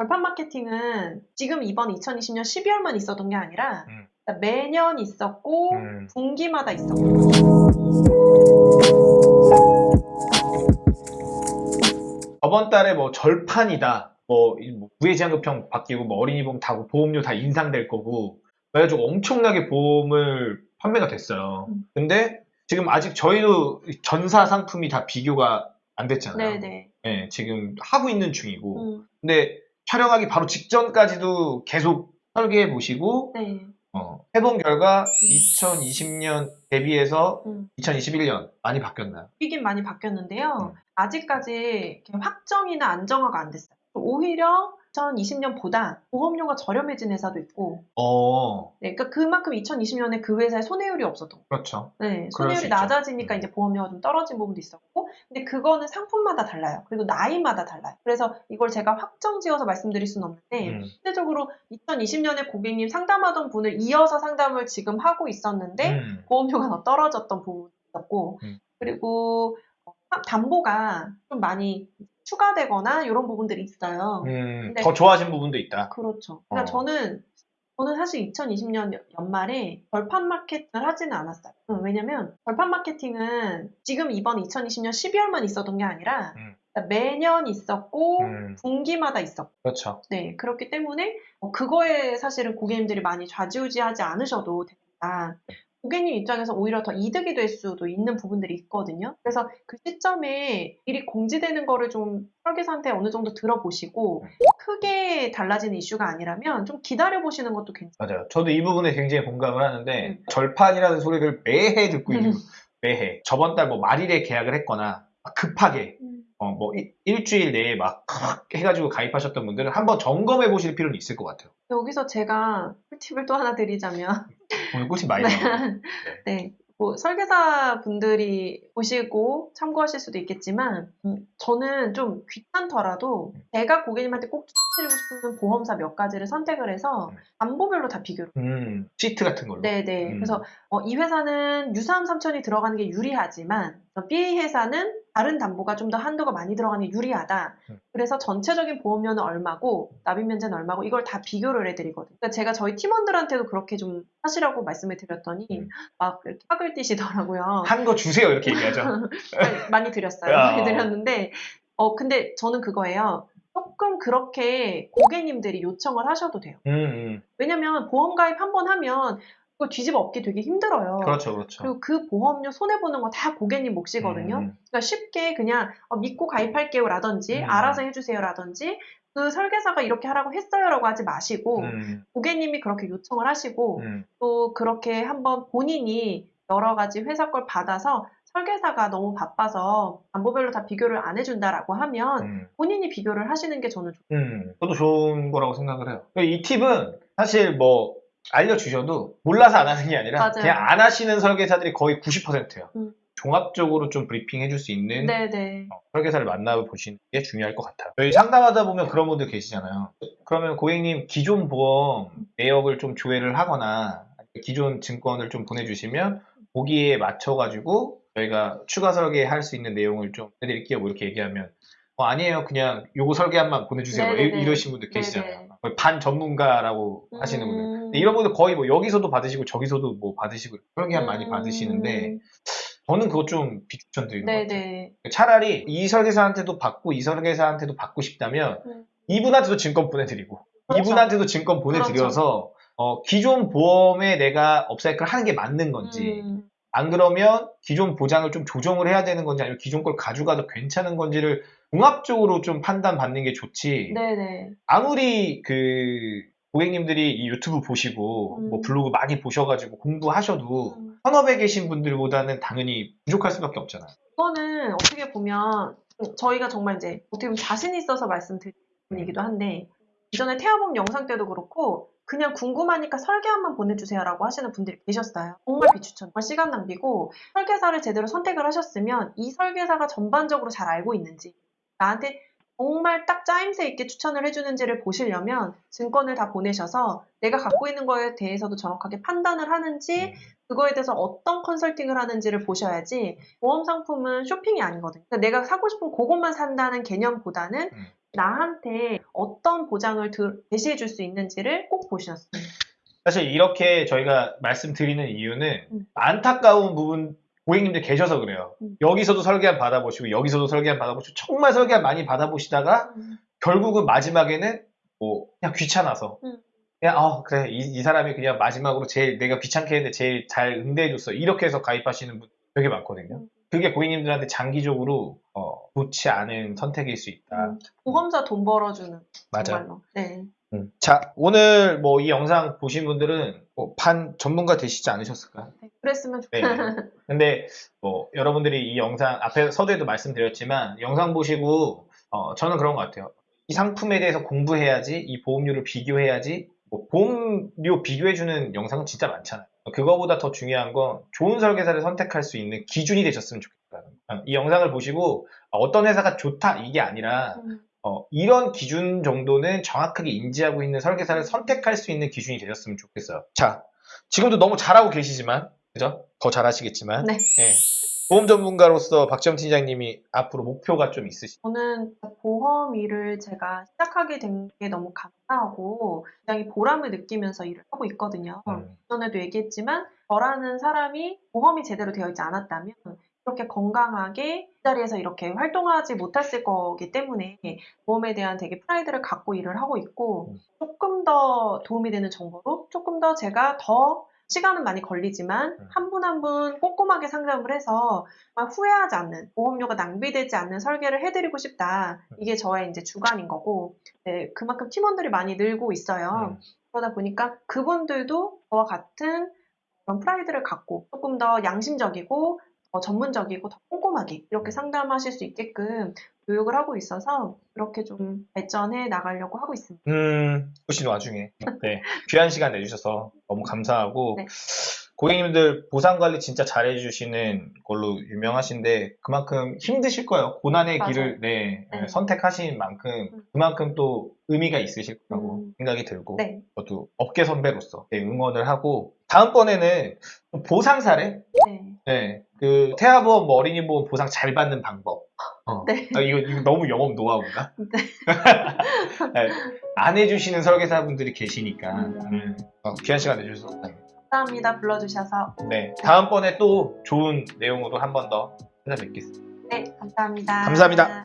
벌판 마케팅은 지금 이번 2020년 12월만 있었던 게 아니라 음. 매년 있었고 음. 분기마다 있었고 저번 달에 뭐 절판이다. 뭐, 이뭐 부해지환급형 바뀌고 뭐 어린이보험 다 보험료 다 인상될 거고 그래가지고 엄청나게 보험을 판매가 됐어요. 음. 근데 지금 아직 저희도 전사 상품이 다 비교가 안 됐잖아요. 네네. 네, 지금 하고 있는 중이고 음, 근데 촬영하기 바로 직전까지도 계속 설계해 보시고 네. 어, 해본 결과 2020년 대비해서 음. 2021년 많이 바뀌었나요? 이긴 많이 바뀌었는데요. 음. 아직까지 확정이나 안정화가 안 됐어요. 오히려 2020년보다 보험료가 저렴해진 회사도 있고, 어, 네, 그러니까 그만큼 2020년에 그 회사에 손해율이 없었던. 그렇죠. 네, 손해율이. 낮아지니까 음. 이제 보험료가 좀 떨어진 부분도 있었고, 근데 그거는 상품마다 달라요. 그리고 나이마다 달라요. 그래서 이걸 제가 확정 지어서 말씀드릴 수는 없는데, 음. 실제적으로 2020년에 고객님 상담하던 분을 이어서 상담을 지금 하고 있었는데, 음. 보험료가 더 떨어졌던 부분이 있었고, 음. 그리고 어, 담보가 좀 많이 추가되거나 이런 부분들이 있어요. 음, 더 좋아진 부분도 있다. 그렇죠. 그러니까 어. 저는 저는 사실 2020년 연말에 벌판 마케팅을 하지는 않았어요. 음, 왜냐면 벌판 마케팅은 지금 이번 2020년 12월만 있었던 게 아니라 음. 매년 있었고 음, 분기마다 있었고 그렇죠. 네 그렇기 때문에 어, 그거에 사실은 고객님들이 많이 좌지우지하지 않으셔도 됩니다. 고객님 입장에서 오히려 더 이득이 될 수도 있는 부분들이 있거든요. 그래서 그 시점에 일이 공지되는 거를 좀 설계사한테 어느 정도 들어보시고 크게 달라지는 이슈가 아니라면 좀 기다려보시는 것도 괜찮아요. 맞아요. 저도 이 부분에 굉장히 공감을 하는데 음. 절판이라는 소리를 매해 듣고 있는 거예요. 매해. 저번 달 뭐 말일에 계약을 했거나 막 급하게 어, 뭐 일- 일주일 내에 막 해가지고 가입하셨던 분들은 한번 점검해 보실 필요는 있을 것 같아요. 여기서 제가 꿀팁을 또 하나 드리자면 오늘 꿀팁 많이 나와요. 네. 뭐 설계사 분들이 보시고 참고하실 수도 있겠지만 음, 저는 좀 귀찮더라도 제가 고객님한테 꼭 추천드리고 싶은 보험사 몇 가지를 선택을 해서 음. 담보별로 다 비교를 음, 시트 같은 걸로. 네네 음. 그래서 어, 이 회사는 유사암 삼천이 들어가는 게 유리하지만 어, B 회사는 다른 담보가 좀 더 한도가 많이 들어가는 게 유리하다. 음. 그래서 전체적인 보험료는 얼마고 납입 면제는 얼마고 이걸 다 비교를 해드리거든요. 그러니까 제가 저희 팀원들한테도 그렇게 좀 하시라고 말씀을 드렸더니 음. 막 이렇게 학을 뛰시더라고요. 한 거 주세요 이렇게 얘기하죠. 많이- 드렸어요. 야. 많이 드렸는데 어 근데 저는 그거예요. 조금 그렇게 고객님들이 요청을 하셔도 돼요. 음, 음. 왜냐면 보험 가입 한 번 하면 그걸 뒤집어 엎기 되게 힘들어요. 그렇죠, 그렇죠. 그리고 그 보험료 손해 보는 거 다 고객님 몫이거든요. 음, 그러니까 쉽게 그냥 어, 믿고 가입할게요 라든지 음. 알아서 해주세요 라든지 그 설계사가 이렇게 하라고 했어요라고 하지 마시고 음, 고객님이 그렇게 요청을 하시고 음. 또 그렇게 한번 본인이 여러 가지 회사 걸 받아서 설계사가 너무 바빠서 담보별로 다 비교를 안 해준다라고 하면 음. 본인이 비교를 하시는 게 저는 좋 음, 저도 좋은 거라고 생각을 해요. 이 팁은 사실 뭐 알려주셔도 몰라서 안 하는 게 아니라 맞아요. 그냥 안 하시는 설계사들이 거의 90%예요. 음. 종합적으로 좀 브리핑 해줄 수 있는 네네 어, 설계사를 만나보시는 게 중요할 것 같아요. 저희 상담하다 보면 그런 분들 계시잖아요. 그러면 고객님 기존 보험 내역을 좀 조회를 하거나 기존 증권을 좀 보내주시면 거기에 맞춰가지고 저희가 추가 설계할 수 있는 내용을 좀 해드릴게요. 뭐 이렇게 얘기하면 어, 아니에요. 그냥 요거 설계한만 보내주세요. 뭐 네네네. 이- 이러신 분들 계시잖아요. 거의 반 전문가라고 하시는 분들. 음. 근데 이런 분들 거의 뭐 여기서도 받으시고 저기서도 뭐 받으시고 설계한 많이 음. 받으시는데 저는 그거 좀 비추천드리는 것 같아요. 차라리 이 설계사한테도 받고 이 설계사한테도 받고 싶다면 음. 이분한테도 증권 보내드리고 그렇죠. 이분한테도 증권 보내드려서 어, 기존 보험에 내가 업사이클 하는 게 맞는 건지 음. 안 그러면 기존 보장을 좀 조정을 해야 되는 건지 아니면 기존 걸 가져가도 괜찮은 건지를 종합적으로 좀 판단받는 게 좋지 네네 아무리 그 고객님들이 이 유튜브 보시고 음. 뭐 블로그 많이 보셔가지고 공부하셔도 음. 현업에 계신 분들보다는 당연히 부족할 수밖에 없잖아요. 이거는 어떻게 보면 저희가 정말 이제 어떻게 보면 자신 있어서 말씀드리는 음. 얘기도 한데 이전에 태아보험 영상 때도 그렇고 그냥 궁금하니까 설계안만 보내주세요라고 하시는 분들이 계셨어요. 정말 비추천, 정말 시간 낭비고 설계사를 제대로 선택을 하셨으면 이 설계사가 전반적으로 잘 알고 있는지 나한테 정말 딱 짜임새 있게 추천을 해주는지를 보시려면 증권을 다 보내셔서 내가 갖고 있는 거에 대해서도 정확하게 판단을 하는지 그거에 대해서 어떤 컨설팅을 하는지를 보셔야지 보험 상품은 쇼핑이 아니거든요. 그러니까 내가 사고 싶은 그것만 산다는 개념보다는 음. 나한테 어떤 보장을 들- 제시해 줄 수 있는지를 꼭 보셨어요. 사실 이렇게 저희가 말씀드리는 이유는 음. 안타까운 부분 고객님들 계셔서 그래요. 음. 여기서도 설계한 받아보시고 여기서도 설계한 받아보시고 정말 설계한 많이 받아보시다가 결국은 마지막에는 뭐 그냥 귀찮아서 음. 그냥 어 그래 이, 이 사람이 그냥 마지막으로 제일 내가 귀찮게 했는데 제일 잘 응대해줬어 이렇게 해서 가입하시는 분 되게 많거든요. 음. 그게 고객님들한테 장기적으로 어, 좋지 않은 선택일 수 있다. 음, 보험사 돈 벌어주는 맞아요. 정말로. 네. 음. 자 오늘 뭐 이 영상 보신 분들은 뭐 반 전문가 되시지 않으셨을까요? 네, 그랬으면 네. 좋겠어요. 근데 뭐 여러분들이 이 영상 앞에 서두에도 말씀드렸지만 영상 보시고 어, 저는 그런 것 같아요. 이 상품에 대해서 공부해야지, 이 보험료를 비교해야지. 뭐 보험료 비교해주는 영상은 진짜 많잖아요. 그거보다 더 중요한 건 좋은 설계사를 선택할 수 있는 기준이 되셨으면 좋겠다는 거예요. 이 영상을 보시고 어떤 회사가 좋다 이게 아니라 음, 어, 이런 기준 정도는 정확하게 인지하고 있는 설계사를 선택할 수 있는 기준이 되셨으면 좋겠어요. 자, 지금도 너무 잘하고 계시지만, 그죠? 더 잘하시겠지만, 네. 예. 보험 전문가로서 박지영 팀장님이 앞으로 목표가 좀 있으시죠? 저는 보험 일을 제가 시작하게 된 게 너무 감사하고 굉장히 보람을 느끼면서 일을 하고 있거든요. 음. 전에도 얘기했지만 저라는 사람이 보험이 제대로 되어 있지 않았다면 이렇게 건강하게 이 자리에서 이렇게 활동하지 못했을 거기 때문에 보험에 대한 되게 프라이드를 갖고 일을 하고 있고 음. 조금 더 도움이 되는 정보로 조금 더 제가 더 시간은 많이 걸리지만 음. 한분 한 분 꼼꼼하게 상담을 해서 후회하지 않는 보험료가 낭비되지 않는 설계를 해드리고 싶다. 음. 이게 저의 이제 주관인 거고 네, 그만큼 팀원들이 많이 늘고 있어요. 음. 그러다 보니까 그분들도 저와 같은 그런 프라이드를 갖고 조금 더 양심적이고 더 전문적이고 더 꼼꼼하게 이렇게 상담하실 수 있게끔 교육을 하고 있어서 그렇게 좀 발전해 나가려고 하고 있습니다. 음, 보신 와중에. 네. 귀한 시간 내주셔서 너무 감사하고, 네. 고객님들 보상 관리 진짜 잘해주시는 걸로 유명하신데, 그만큼 힘드실 거예요. 고난의 맞아요. 길을, 네, 네. 선택하신 만큼, 음. 그만큼 또 의미가 있으실 거라고 음. 생각이 들고, 네, 저도 업계 선배로서 네, 응원을 하고, 다음번에는 보상 사례? 네, 네. 그, 태아보험, 뭐 어린이보험 보상 잘 받는 방법. 어. 네. 아, 이거, 이거 너무 영업 노하우인가? 네. 네, 안 해주시는 설계사분들이 계시니까 음. 음, 어, 귀한 시간 내주셔서 감사합니다. 감사합니다. 불러주셔서. 네, 다음번에 또 좋은 내용으로 한 번 더 찾아뵙겠습니다. 네, 감사합니다. 감사합니다.